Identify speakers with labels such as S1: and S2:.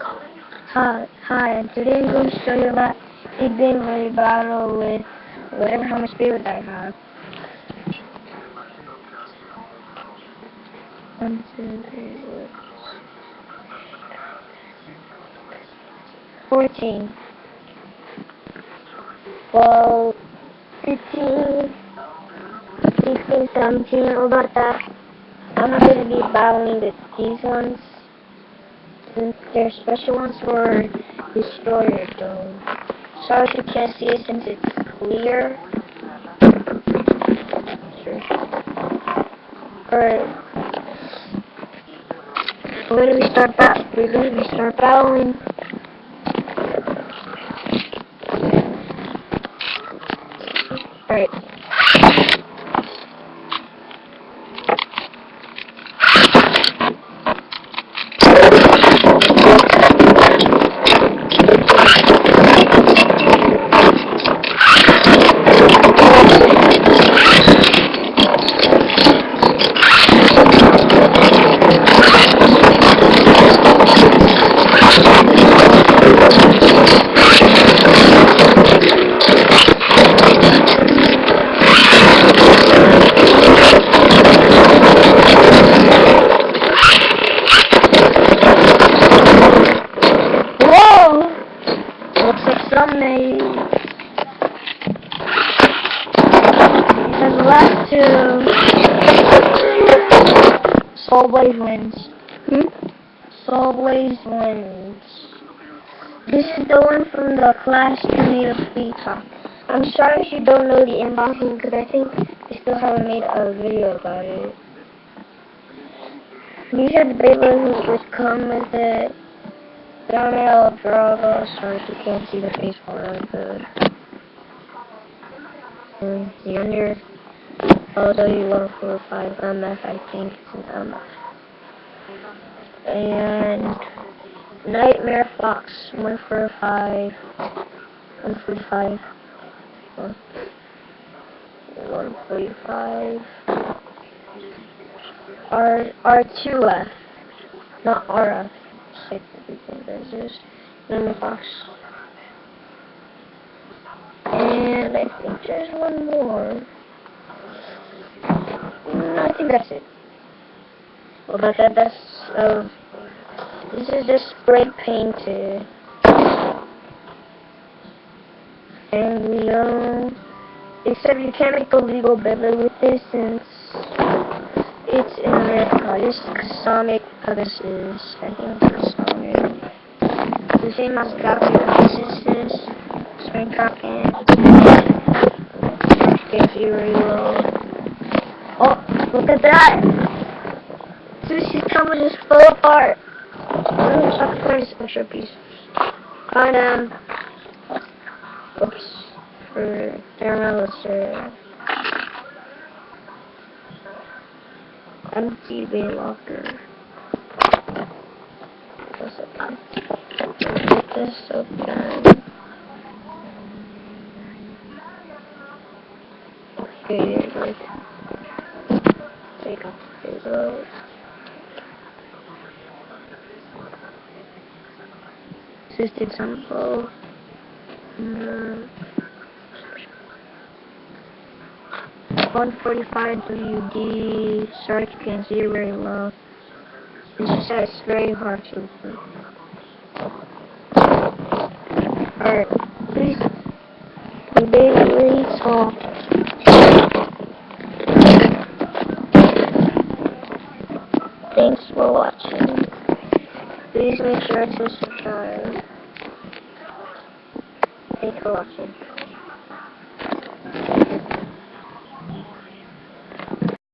S1: Hi, hi, and today I'm going to show you about big game battle with whatever how much spirit I have. One, two, three, four. Fourteen. Well, fifteen, sixteen, seventeen, about that. I'm going to be battling with these ones. They're special ones for Destroyer Dome. Sorry if you can't see it since it's clear. Alright. When do we start bat we're going to start battling. Alright. Thumbnail. And the last two, Soul Blaze wins. Hmm? Soul Blaze wins. This is the one from the Clash Tornado Peacock. I'm sorry if you don't know the unboxing because I think I still haven't made a video about it. These are the Beyblades which come with it. Thumbnail of Drago, sorry if you can't see the face it, but and the under LW145 MF, I think it's an MF. And Nightmare Fox 145 145 145 R R2F not RF six everything there's just another box. And I think there's one more. Mm, I think that's it. Well, but that, that's, uh, this is just spray painted. And we, um, except you can't make a legal Beyblade with this since it's in America. This is Sonic, oh, this is, I think it's the same as Gravity Resistance, Spring Tracking, Get Fury Low. Oh, look at that! Sushi's camera just fell apart. I'm going to find this extra piece. Find um oops for thermometer. Empty bay locker. What's it? this open. Okay, like take off the This is example. Mm, 145 WD, you can't see very well. This is very hard to open. Alright, please be really soft. Thanks for watching. Please make sure to subscribe. Thanks for watching.